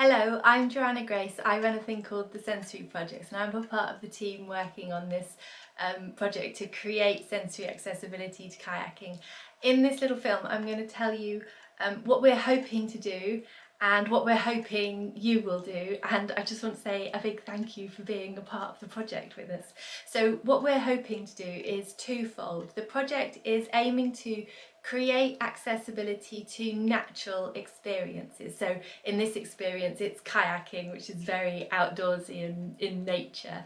Hello, I'm Joanna Grace. I run a thing called the Sensory Projects and I'm a part of the team working on this um, project to create sensory accessibility to kayaking. In this little film I'm going to tell you um, what we're hoping to do and what we're hoping you will do and I just want to say a big thank you for being a part of the project with us. So what we're hoping to do is twofold. The project is aiming to create accessibility to natural experiences. So in this experience it's kayaking which is very outdoorsy and in nature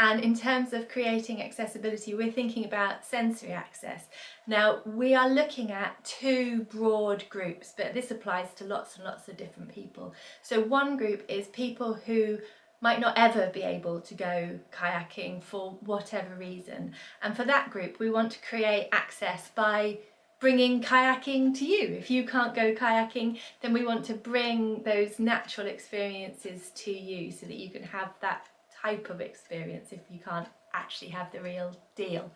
and in terms of creating accessibility we're thinking about sensory access. Now we are looking at two broad groups but this applies to lots and lots of different people. So one group is people who might not ever be able to go kayaking for whatever reason and for that group we want to create access by bringing kayaking to you. If you can't go kayaking, then we want to bring those natural experiences to you so that you can have that type of experience if you can't actually have the real deal.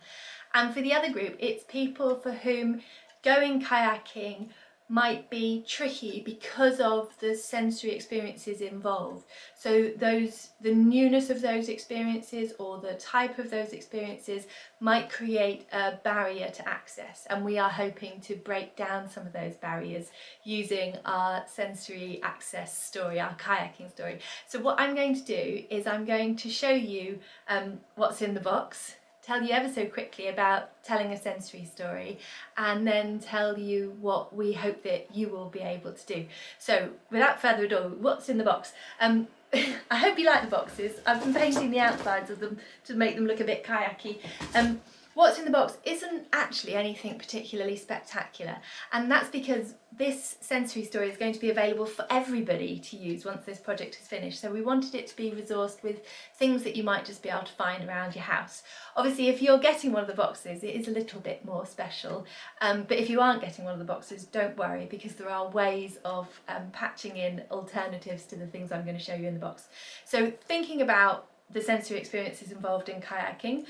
And for the other group, it's people for whom going kayaking might be tricky because of the sensory experiences involved. So those, the newness of those experiences or the type of those experiences might create a barrier to access and we are hoping to break down some of those barriers using our sensory access story, our kayaking story. So what I'm going to do is I'm going to show you um, what's in the box tell you ever so quickly about telling a sensory story and then tell you what we hope that you will be able to do. So without further ado, what's in the box? Um, I hope you like the boxes. I've been painting the outsides of them to make them look a bit kayaky. Um, What's in the box isn't actually anything particularly spectacular and that's because this sensory story is going to be available for everybody to use once this project is finished so we wanted it to be resourced with things that you might just be able to find around your house. Obviously if you're getting one of the boxes it is a little bit more special um, but if you aren't getting one of the boxes don't worry because there are ways of um, patching in alternatives to the things I'm going to show you in the box. So thinking about the sensory experiences involved in kayaking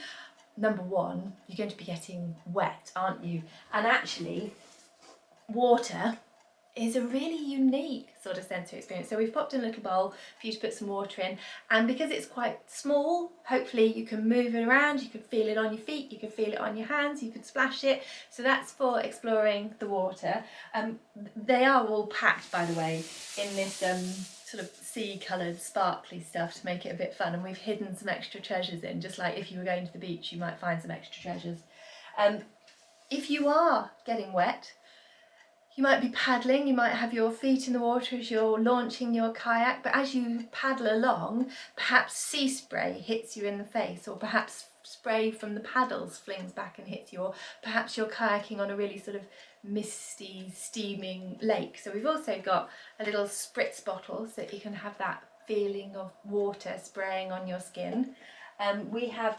number one, you're going to be getting wet, aren't you? And actually, water is a really unique sort of sensory experience. So we've popped in a little bowl for you to put some water in and because it's quite small, hopefully you can move it around, you can feel it on your feet, you can feel it on your hands, you can splash it. So that's for exploring the water. Um, they are all packed, by the way, in this um, sort of sea coloured sparkly stuff to make it a bit fun and we've hidden some extra treasures in just like if you were going to the beach you might find some extra treasures. Um, if you are getting wet you might be paddling, you might have your feet in the water as you're launching your kayak but as you paddle along perhaps sea spray hits you in the face or perhaps spray from the paddles flings back and hits you or perhaps you're kayaking on a really sort of misty steaming lake. So we've also got a little spritz bottle so that you can have that feeling of water spraying on your skin. Um, we have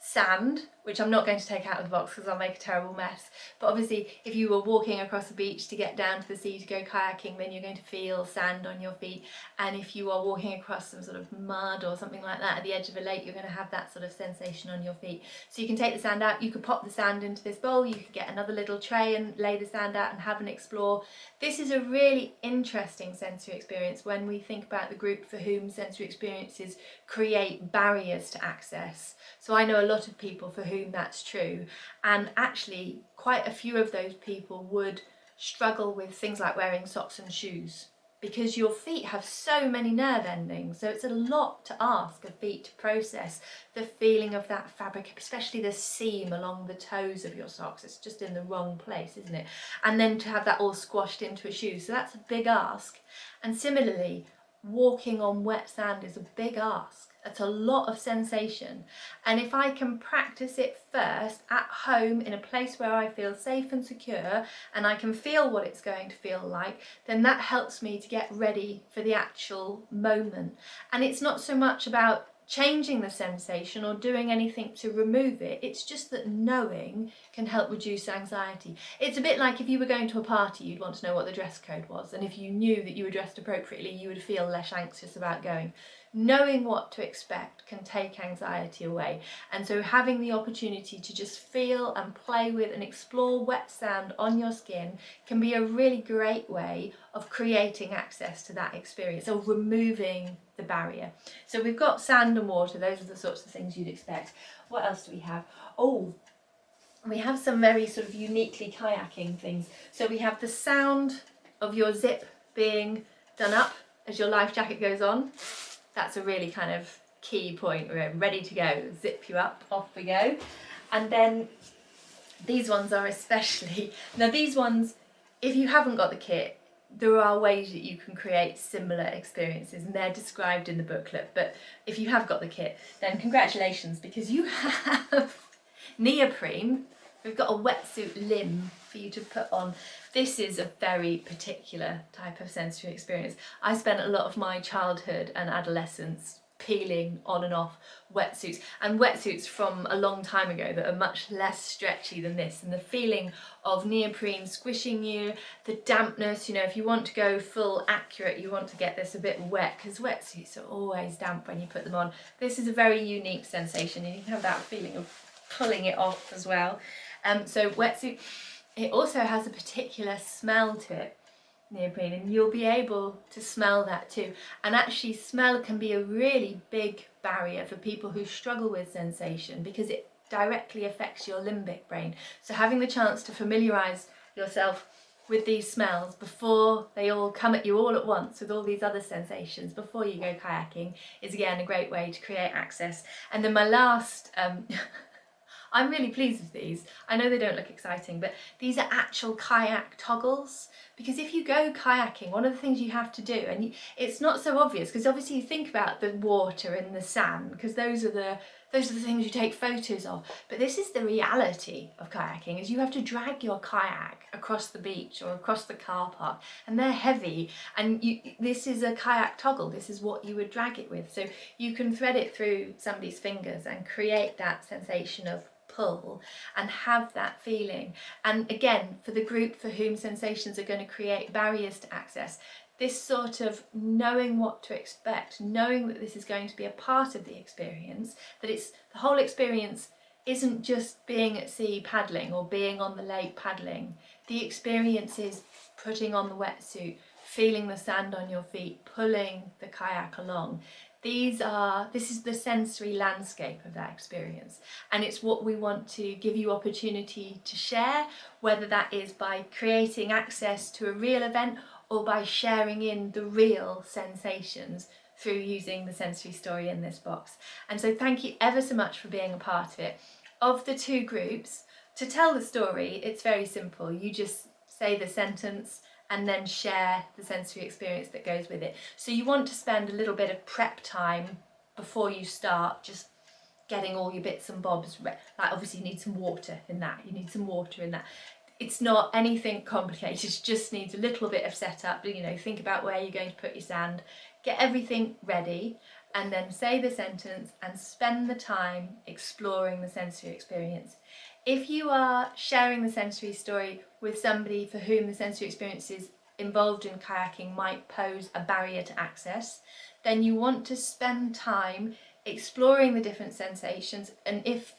sand, which I'm not going to take out of the box because I'll make a terrible mess. But obviously if you were walking across the beach to get down to the sea to go kayaking, then you're going to feel sand on your feet. And if you are walking across some sort of mud or something like that at the edge of a lake, you're going to have that sort of sensation on your feet. So you can take the sand out, you could pop the sand into this bowl, you could get another little tray and lay the sand out and have an explore. This is a really interesting sensory experience when we think about the group for whom sensory experiences create barriers to access. So I know a lot of people for whom that's true. And actually quite a few of those people would struggle with things like wearing socks and shoes because your feet have so many nerve endings. So it's a lot to ask of feet to process the feeling of that fabric especially the seam along the toes of your socks. It's just in the wrong place isn't it? And then to have that all squashed into a shoe. So that's a big ask. And similarly walking on wet sand is a big ask. It's a lot of sensation. And if I can practice it first at home in a place where I feel safe and secure and I can feel what it's going to feel like, then that helps me to get ready for the actual moment. And it's not so much about changing the sensation or doing anything to remove it. It's just that knowing can help reduce anxiety. It's a bit like if you were going to a party, you'd want to know what the dress code was. And if you knew that you were dressed appropriately, you would feel less anxious about going. Knowing what to expect can take anxiety away and so having the opportunity to just feel and play with and explore wet sand on your skin can be a really great way of creating access to that experience or removing the barrier. So we've got sand and water, those are the sorts of things you'd expect. What else do we have? Oh, we have some very sort of uniquely kayaking things. So we have the sound of your zip being done up as your life jacket goes on that's a really kind of key point. We're ready to go, zip you up, off we go. And then these ones are especially, now these ones, if you haven't got the kit, there are ways that you can create similar experiences and they're described in the booklet but if you have got the kit then congratulations because you have neoprene we've got a wetsuit limb for you to put on. This is a very particular type of sensory experience. I spent a lot of my childhood and adolescence peeling on and off wetsuits and wetsuits from a long time ago that are much less stretchy than this and the feeling of neoprene squishing you the dampness you know if you want to go full accurate you want to get this a bit wet because wetsuits are always damp when you put them on. This is a very unique sensation and you can have that feeling of pulling it off as well. Um so wetsuit it also has a particular smell to it, neoprene, and you'll be able to smell that too. And actually smell can be a really big barrier for people who struggle with sensation because it directly affects your limbic brain. So having the chance to familiarise yourself with these smells before they all come at you all at once with all these other sensations before you go kayaking is again a great way to create access. And then my last um, I'm really pleased with these. I know they don't look exciting, but these are actual kayak toggles. Because if you go kayaking, one of the things you have to do, and it's not so obvious, because obviously you think about the water and the sand, because those are the those are the things you take photos of. But this is the reality of kayaking, is you have to drag your kayak across the beach or across the car park, and they're heavy, and you, this is a kayak toggle, this is what you would drag it with. So you can thread it through somebody's fingers and create that sensation of pull and have that feeling. And again, for the group for whom sensations are going to create barriers to access, this sort of knowing what to expect, knowing that this is going to be a part of the experience, that it's the whole experience isn't just being at sea paddling or being on the lake paddling. The experience is putting on the wetsuit, feeling the sand on your feet, pulling the kayak along. These are, this is the sensory landscape of that experience and it's what we want to give you opportunity to share, whether that is by creating access to a real event or by sharing in the real sensations through using the sensory story in this box. And so thank you ever so much for being a part of it. Of the two groups, to tell the story, it's very simple. You just say the sentence and then share the sensory experience that goes with it. So you want to spend a little bit of prep time before you start, just getting all your bits and bobs. Like obviously you need some water in that, you need some water in that. It's not anything complicated, it just needs a little bit of setup, you know, think about where you're going to put your sand, get everything ready and then say the sentence and spend the time exploring the sensory experience. If you are sharing the sensory story with somebody for whom the sensory experiences involved in kayaking might pose a barrier to access, then you want to spend time exploring the different sensations and if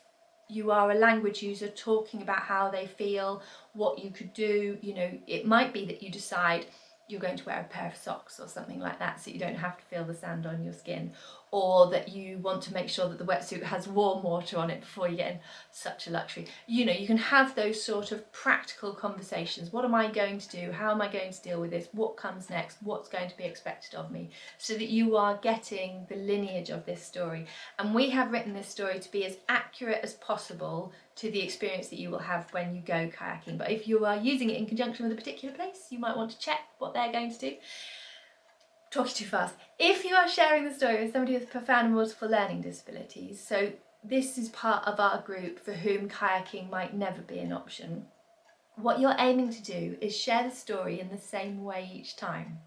you are a language user talking about how they feel, what you could do, you know, it might be that you decide you're going to wear a pair of socks or something like that so you don't have to feel the sand on your skin or that you want to make sure that the wetsuit has warm water on it before you get in such a luxury. You know you can have those sort of practical conversations. What am I going to do? How am I going to deal with this? What comes next? What's going to be expected of me? So that you are getting the lineage of this story. And we have written this story to be as accurate as possible to the experience that you will have when you go kayaking. But if you are using it in conjunction with a particular place you might want to check what they're going to do talking too fast. If you are sharing the story with somebody with profound and multiple learning disabilities, so this is part of our group for whom kayaking might never be an option, what you're aiming to do is share the story in the same way each time.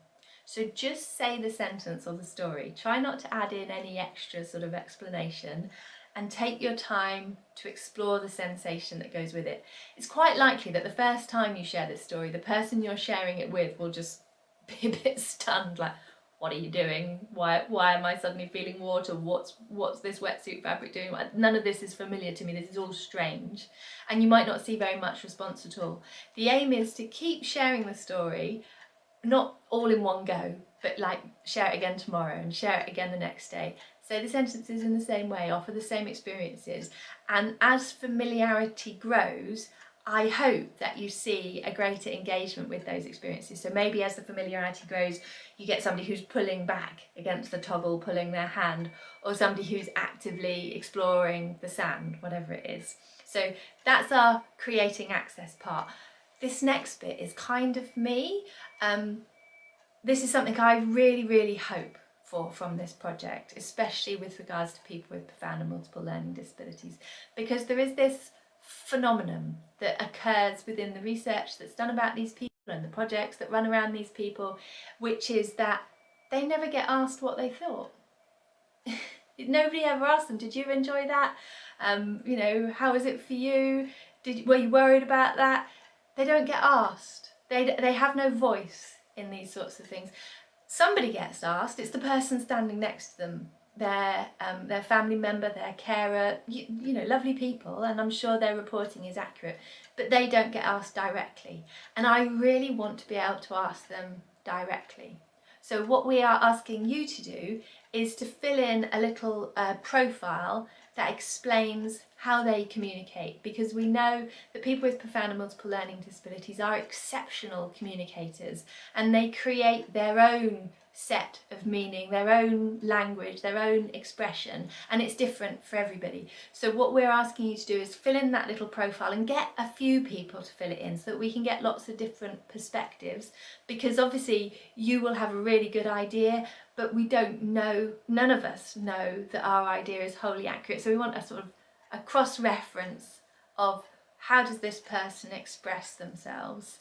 So just say the sentence or the story. Try not to add in any extra sort of explanation and take your time to explore the sensation that goes with it. It's quite likely that the first time you share this story, the person you're sharing it with will just be a bit stunned, like, what are you doing? Why why am I suddenly feeling water? What's what's this wetsuit fabric doing? None of this is familiar to me. This is all strange. And you might not see very much response at all. The aim is to keep sharing the story, not all in one go, but like share it again tomorrow and share it again the next day. Say the sentences in the same way, offer the same experiences. And as familiarity grows, I hope that you see a greater engagement with those experiences. So maybe as the familiarity grows, you get somebody who's pulling back against the toggle, pulling their hand, or somebody who's actively exploring the sand, whatever it is. So that's our creating access part. This next bit is kind of me. Um, this is something I really, really hope for from this project, especially with regards to people with profound and multiple learning disabilities, because there is this phenomenon that occurs within the research that's done about these people and the projects that run around these people, which is that they never get asked what they thought. Nobody ever asked them, did you enjoy that? Um, you know, how was it for you? Did Were you worried about that? They don't get asked. They, they have no voice in these sorts of things. Somebody gets asked, it's the person standing next to them their um, their family member, their carer, you, you know, lovely people, and I'm sure their reporting is accurate, but they don't get asked directly. And I really want to be able to ask them directly. So what we are asking you to do is to fill in a little uh, profile that explains how they communicate because we know that people with profound and multiple learning disabilities are exceptional communicators and they create their own set of meaning, their own language, their own expression, and it's different for everybody. So what we're asking you to do is fill in that little profile and get a few people to fill it in so that we can get lots of different perspectives because obviously you will have a really good idea but we don't know, none of us know that our idea is wholly accurate. So we want a sort of a cross-reference of how does this person express themselves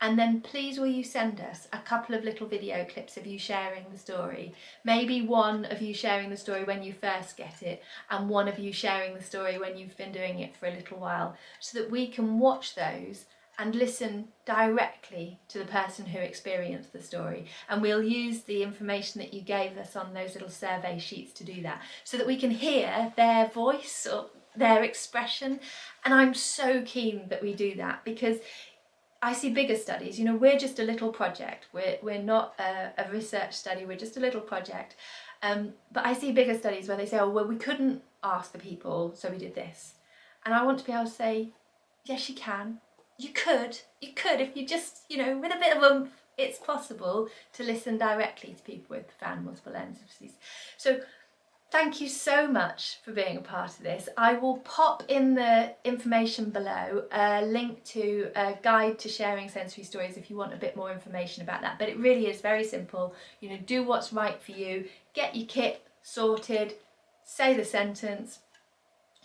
and then please will you send us a couple of little video clips of you sharing the story. Maybe one of you sharing the story when you first get it and one of you sharing the story when you've been doing it for a little while so that we can watch those and listen directly to the person who experienced the story and we'll use the information that you gave us on those little survey sheets to do that so that we can hear their voice or their expression and I'm so keen that we do that because I see bigger studies, you know, we're just a little project, we're, we're not a, a research study, we're just a little project. Um, but I see bigger studies where they say, oh, well, we couldn't ask the people, so we did this. And I want to be able to say, yes, you can. You could, you could, if you just, you know, with a bit of a, it's possible to listen directly to people with profound multiple learning disabilities. So Thank you so much for being a part of this. I will pop in the information below a link to a guide to sharing sensory stories if you want a bit more information about that. But it really is very simple. You know, do what's right for you, get your kit sorted, say the sentence,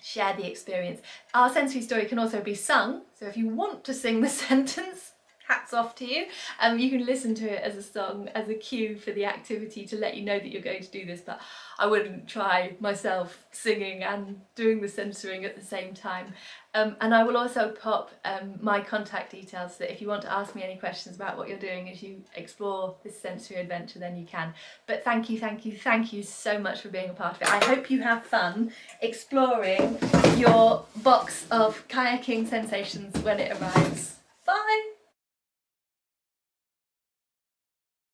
share the experience. Our sensory story can also be sung, so if you want to sing the sentence, hats off to you. Um, you can listen to it as a song, as a cue for the activity to let you know that you're going to do this, but I wouldn't try myself singing and doing the censoring at the same time. Um, and I will also pop um, my contact details so that if you want to ask me any questions about what you're doing as you explore this sensory adventure then you can. But thank you, thank you, thank you so much for being a part of it. I hope you have fun exploring your box of kayaking sensations when it arrives. Bye!